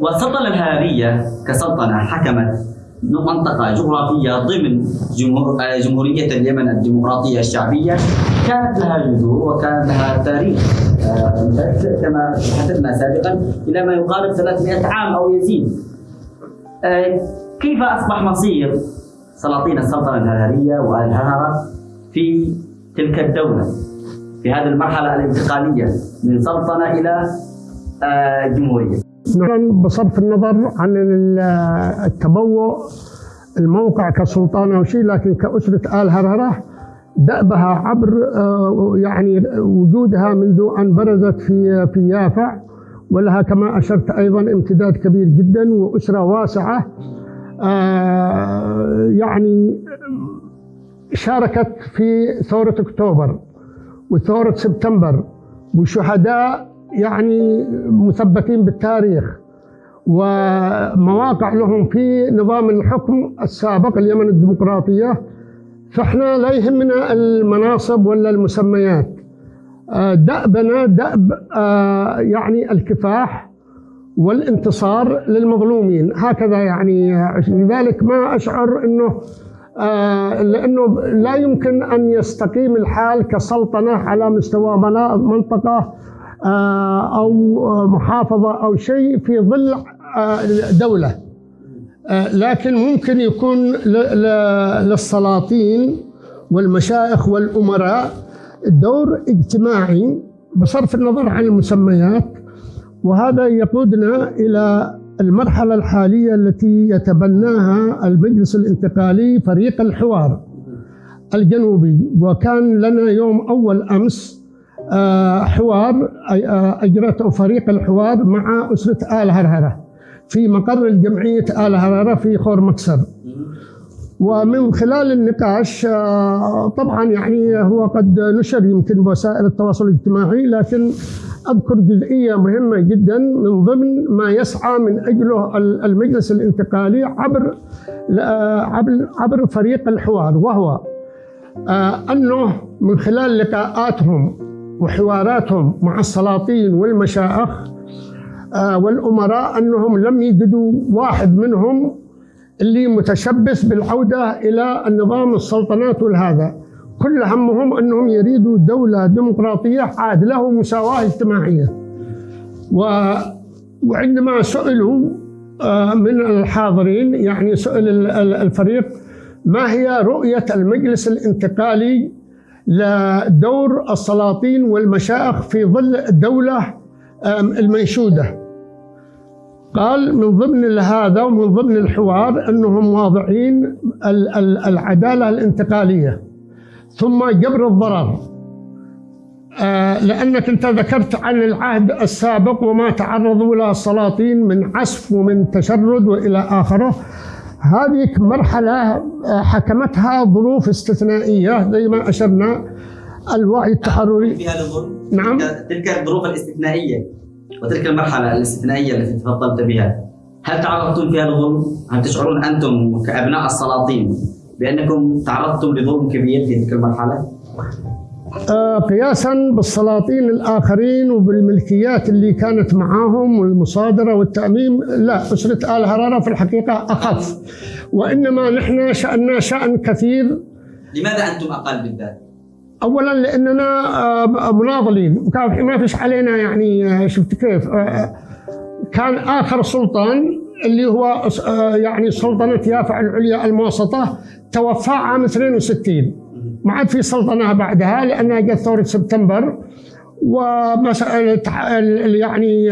والسلطنة الهارية كسلطنة حكمت منطقة جغرافية ضمن جمهور جمهورية اليمن الديمقراطية الشعبية. كانت لها جذور وكان لها تاريخ. آه، كما حدثنا سابقا إلى ما يقارب 300 عام أو يزيد. آه، كيف أصبح مصير سلاطين السلطنة الهرهرية والهرهرة في تلك الدولة؟ في هذه المرحلة الانتقالية من سلطنة إلى آه، جمهورية. بصرف النظر عن التبوء الموقع كسلطان أو شيء لكن كأسرة آل هرهرة دأبها عبر آه، يعني وجودها منذ أن برزت في في يافع ولها كما أشرت أيضا امتداد كبير جدا وأسرة واسعة. آه، يعني شاركت في ثورة أكتوبر وثورة سبتمبر وشهداء يعني مثبتين بالتاريخ ومواقع لهم في نظام الحكم السابق اليمن الديمقراطية. فإحنا لا يهمنا المناصب ولا المسميات. آه، دأبنا دأب آه، يعني الكفاح والانتصار للمظلومين. هكذا يعني لذلك ما أشعر أنه آه، لأنه لا يمكن أن يستقيم الحال كسلطنة على مستوى منطقة أو محافظة أو شيء في ظل دولة. لكن ممكن يكون للسلاطين والمشايخ والأمراء دور اجتماعي بصرف النظر عن المسميات وهذا يقودنا إلى المرحلة الحالية التي يتبناها المجلس الانتقالي فريق الحوار الجنوبي. وكان لنا يوم أول أمس آه، حوار آه، أجرته فريق الحوار مع أسرة آل هرهرة في مقر الجمعية آل هرهرة في خور مكسر ومن خلال النقاش آه، طبعا يعني هو قد نشر يمكن بوسائل التواصل الاجتماعي لكن أذكر جزئية مهمة جدا من ضمن ما يسعى من أجله المجلس الانتقالي عبر عبر عبر فريق الحوار وهو آه، أنه من خلال لقاءاتهم وحواراتهم مع السلاطين والمشايخ آه، والأمراء أنهم لم يجدوا واحد منهم اللي متشبث بالعودة إلى النظام السلطنات والهذا. كل همهم أنهم يريدوا دولة ديمقراطية عادلة ومساواة اجتماعية. و وعندما سئلوا آه، من الحاضرين يعني سئل الفريق ما هي رؤية المجلس الانتقالي لدور السلاطين والمشايخ في ظل الدولة المنشودة. قال من ضمن هذا ومن ضمن الحوار أنهم واضعين العدالة الانتقالية. ثم جبر الضرر آه، لأنك أنت ذكرت عن العهد السابق وما تعرضوا له السلاطين من عسف ومن تشرد وإلى آخره. هذه مرحلة آه، حكمتها ظروف استثنائية زي ما أشرنا الوعي التحرري في هذا الظروف نعم تلك الظروف الاستثنائية وتلك المرحلة الاستثنائية التي تفضلت بها هل تعرضتم فيها لظلم؟ هل تشعرون أنتم كأبناء السلاطين بأنكم تعرضتم لظلم كبير في تلك المرحلة؟ آه قياسا بالسلاطين الآخرين وبالملكيات اللي كانت معاهم والمصادرة والتأميم لا أسرة آل هرارة في الحقيقة أخف. وإنما نحن شأننا شأن كثير. لماذا أنتم أقل بالذات؟ اولا لأننا آه، مناضلين. ما فيش علينا يعني آه، شفت كيف؟ كان آخر سلطان اللي هو يعني سلطنة يافع العليا الموسطة توفى عام 62 ما عاد في سلطنة بعدها لأنها جت ثورة سبتمبر. ومسألة يعني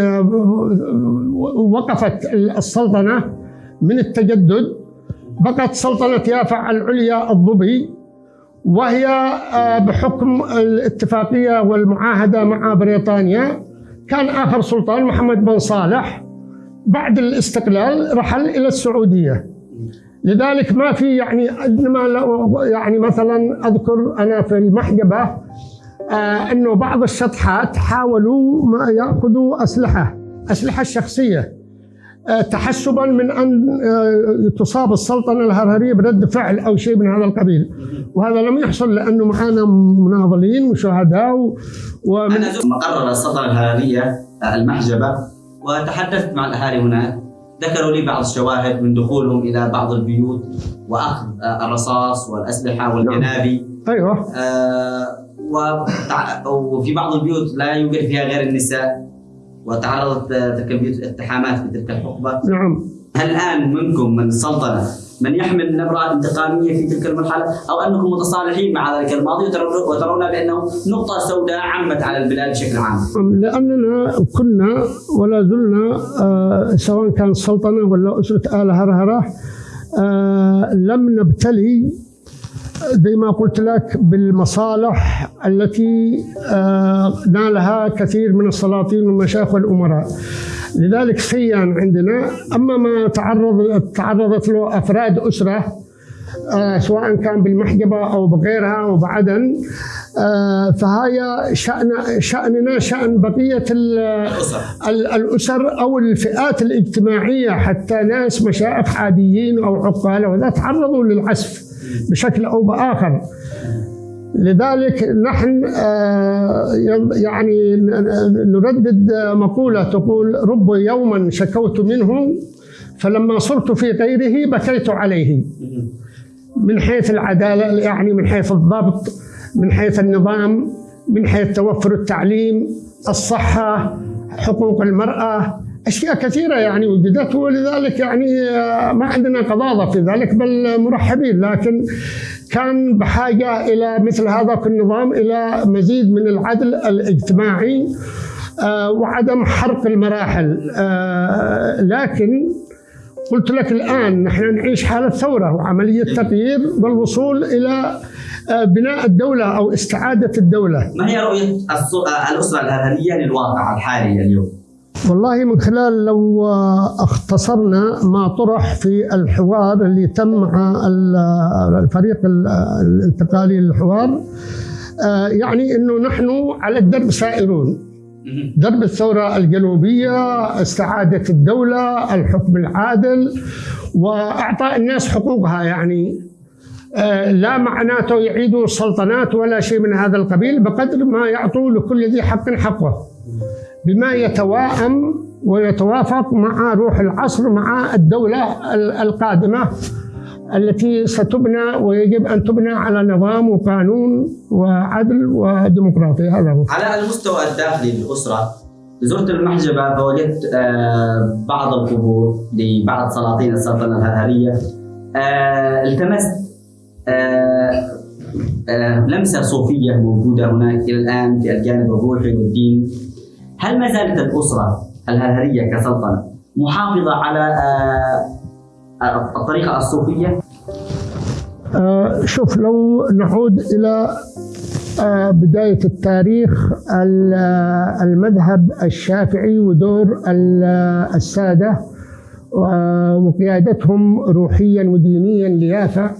وقفت السلطنة من التجدد. بقت سلطنة يافع العليا الظبي وهي آه، بحكم الاتفاقية والمعاهدة مع بريطانيا كان آخر سلطان محمد بن صالح. بعد الاستقلال رحل إلى السعودية. لذلك ما في يعني انما يعني مثلا أذكر أنا في المحجبة آه إنه بعض الشطحات حاولوا ما يأخذوا أسلحة أسلحة الشخصيه آه، تحسبا من أن آه، تصاب السلطنة الهرهرية برد فعل أو شيء من هذا القبيل. وهذا لم يحصل لأنه معنا مناضلين وشهداء ومن أنا مقرر السلطنة الهرهرية آه، المحجبة وتحدثت مع الأهالي هناك. ذكروا لي بعض الشواهد من دخولهم إلى بعض البيوت وأخذ الرصاص والأسلحة والجنابي. أيوه. آه وفي بعض البيوت لا يوجد فيها غير النساء. وتعرضت تلك البيوت الاتهامات في تلك الحقبة. نعم. هل الان منكم من السلطنه من يحمل نبرة انتقامية في تلك المرحلة أو أنكم متصالحين مع ذلك الماضي وترون بأنه نقطة سوداء عمت على البلاد بشكل عام. لأننا كنا ولا زلنا آه سواء كان السلطنة ولا أسرة آل هرهرة آه لم نبتلي زي ما قلت لك بالمصالح التي آه نالها كثير من السلاطين والمشايخ والأمراء. لذلك سيان عندنا أما ما تعرض تعرضت له أفراد أسرة آه سواء كان بالمحجبة أو بغيرها وبعدن آه فهي شأن شأننا شأن بقية الأسر. أو الفئات الاجتماعية حتى ناس مشايخ عاديين أو عقال وذا تعرضوا للعسف بشكل أو بآخر لذلك نحن يعني نردد مقولة تقول رب يوما شكوت منه فلما صرت في غيره بكيت عليه من حيث العدالة يعني من حيث الضبط من حيث النظام من حيث توفر التعليم الصحة حقوق المرأة أشياء كثيرة يعني وجدت ولذلك يعني ما عندنا قضاضة في ذلك بل مرحبين. لكن كان بحاجة إلى مثل هذا النظام إلى مزيد من العدل الاجتماعي وعدم حرق المراحل. لكن قلت لك الآن نحن نعيش حالة ثورة وعملية تغيير والوصول إلى بناء الدولة أو استعادة الدولة. ما هي رؤية الأسرة الهرهرية للواقع الحالي اليوم؟ والله من خلال لو اختصرنا ما طرح في الحوار اللي تم مع الفريق الانتقالي للحوار يعني إنه نحن على الدرب سائرون. درب الثورة الجنوبية استعادة الدولة الحكم العادل وأعطاء الناس حقوقها يعني. لا معناته يعيدوا السلطنات ولا شيء من هذا القبيل بقدر ما يعطوا لكل ذي حق حقه. بما يتوائم ويتوافق مع روح العصر مع الدولة القادمة التي ستبنى ويجب أن تبنى على نظام وقانون وعدل وديمقراطية هذا هو. على المستوى الداخلي للأسرة زرت المحجبة فوجدت بعض القبور لبعض سلاطين السلطنة الهرهرية التمست لمسة صوفية موجودة هناك إلى الآن في الجانب الروحي والديني. هل ما زالت الأسرة الهرهرية كسلطنة محافظة على الطريقة الصوفية؟ آه شوف لو نعود إلى آه بداية التاريخ المذهب الشافعي ودور السادة وقيادتهم روحيا ودينيا ليافع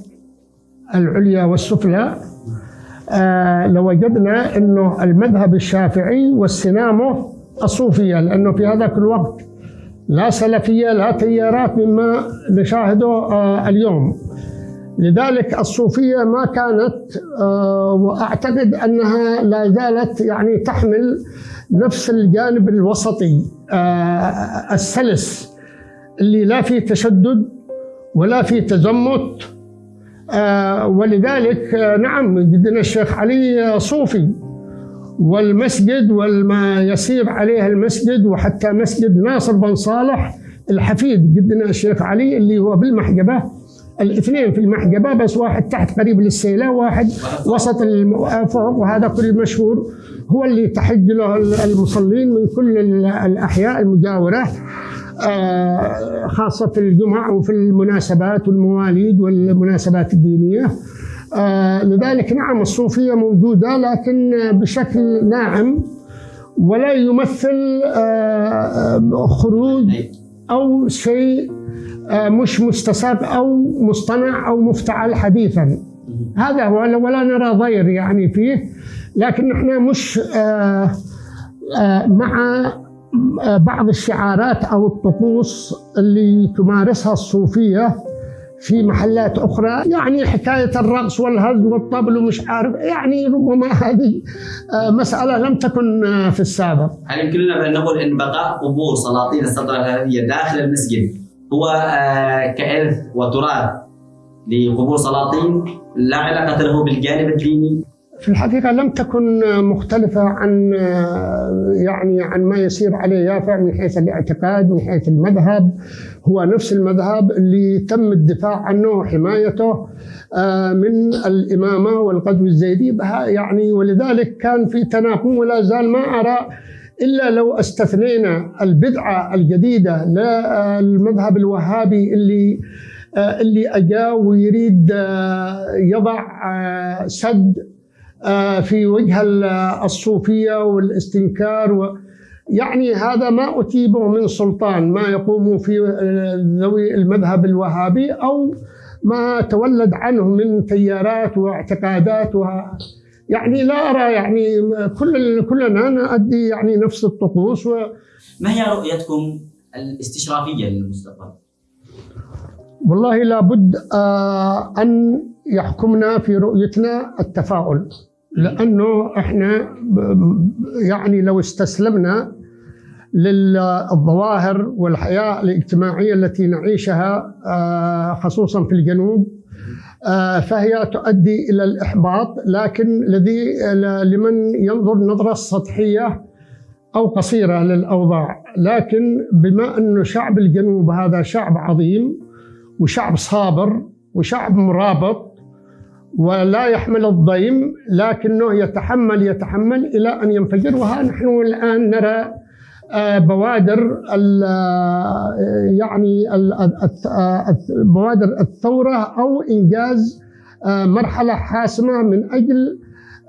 العليا والسفلى آه لوجدنا إنه المذهب الشافعي واستنامه الصوفية لأنه في هذاك الوقت لا سلفية لا تيارات مما نشاهده آه اليوم. لذلك الصوفية ما كانت آه وأعتقد أنها لا زالت يعني تحمل نفس الجانب الوسطي السلس اللي لا فيه تشدد ولا فيه تزمت آه ولذلك آه نعم جدنا الشيخ علي صوفي والمسجد وما يسير عليه المسجد وحتى مسجد ناصر بن صالح الحفيد جدنا الشيخ علي اللي هو بالمحجبة. الاثنين في المحجبة بس واحد تحت قريب للسيلة واحد وسط فوق وهذا كل مشهور. هو اللي تحج له المصلين من كل الأحياء المجاورة خاصة في الجمع وفي المناسبات والمواليد والمناسبات الدينية. لذلك نعم الصوفية موجودة لكن بشكل ناعم ولا يمثل خروج أو شيء مش مستساق أو مصطنع أو مفتعل حديثا. هذا هو ولا نرى ضير يعني فيه لكن نحن مش مع بعض الشعارات أو الطقوس اللي تمارسها الصوفية. في محلات أخرى يعني حكاية الرقص والهز والطبل ومش عارف يعني ربما هذه مسألة لم تكن في السابق. هل يمكننا بان نقول إن بقاء قبور سلاطين السلطنه الهرهريه داخل المسجد هو كإرث وتراث لقبور سلاطين لا علاقة له بالجانب الديني؟ في الحقيقة لم تكن مختلفة عن يعني عن ما يسير عليه يافع من حيث الاعتقاد من حيث المذهب. هو نفس المذهب اللي تم الدفاع عنه وحمايته آه، من الإمامة والقدو الزيدي. يعني ولذلك كان في تناقض ولا زال ما أرى إلا لو استثنينا البدعة الجديدة للمذهب الوهابي اللي آه، اللي أجا ويريد آه، يضع سد في وجه الصوفية والاستنكار و يعني هذا ما أتيبه من سلطان ما يقوم في ذوي المذهب الوهابي أو ما تولد عنه من تيارات واعتقادات و يعني لا أرى يعني كل كلنا نؤدي يعني نفس الطقوس و ما هي رؤيتكم الاستشرافية للمستقبل؟ والله لابد آه، أن يحكمنا في رؤيتنا التفاؤل لأنه إحنا يعني لو استسلمنا للظواهر والحياة الاجتماعية التي نعيشها آه، خصوصا في الجنوب آه، فهي تؤدي إلى الإحباط. لكن الذي لمن ينظر نظرة سطحية أو قصيرة للأوضاع. لكن بما انه شعب الجنوب هذا شعب عظيم وشعب صابر وشعب مرابط ولا يحمل الضيم لكنه يتحمل يتحمل إلى أن ينفجر. وها نحن الآن نرى آه، بوادر آه، يعني آه، بوادر الثورة أو إنجاز مرحلة حاسمة من أجل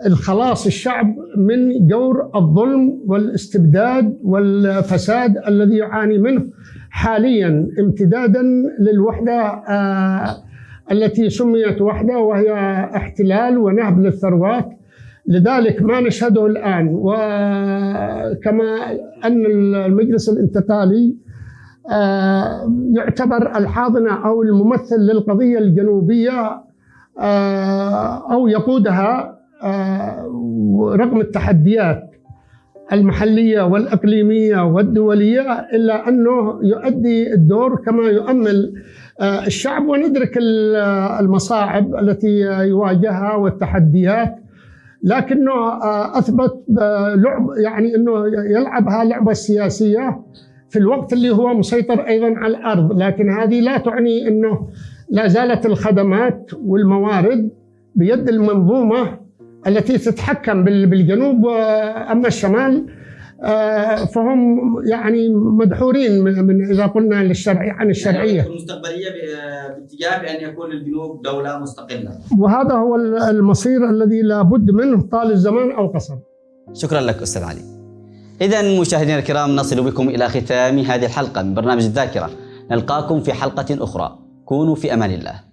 الخلاص الشعب من جور الظلم والاستبداد والفساد الذي يعاني منه حاليا امتدادا للوحدة التي سميت وحده وهي احتلال ونهب للثروات. لذلك ما نشهده الآن وكما أن المجلس الانتقالي آه، يعتبر الحاضنة أو الممثل للقضية الجنوبية آه، أو يقودها آه، رغم التحديات المحلية والإقليمية والدولية إلا أنه يؤدي الدور كما يؤمل الشعب وندرك المصاعب التي يواجهها والتحديات لكنه آه، أثبت لعب يعني إنه يلعبها لعبة سياسية في الوقت اللي هو مسيطر أيضا على الأرض لكن هذه لا تعني إنه لا زالت الخدمات والموارد بيد المنظومة التي تتحكم بالجنوب واما الشمال آه، فهم يعني مدحورين من إذا قلنا للشرعي عن الشرعية. يعني المستقبلية باتجاه بان يكون الجنوب دولة مستقلة. وهذا هو المصير الذي لابد منه طال الزمان أو قصر. شكرا لك أستاذ علي. اذا مشاهدينا الكرام نصل بكم إلى ختام هذه الحلقة من برنامج الذاكرة. نلقاكم في حلقة أخرى. كونوا في أمان الله.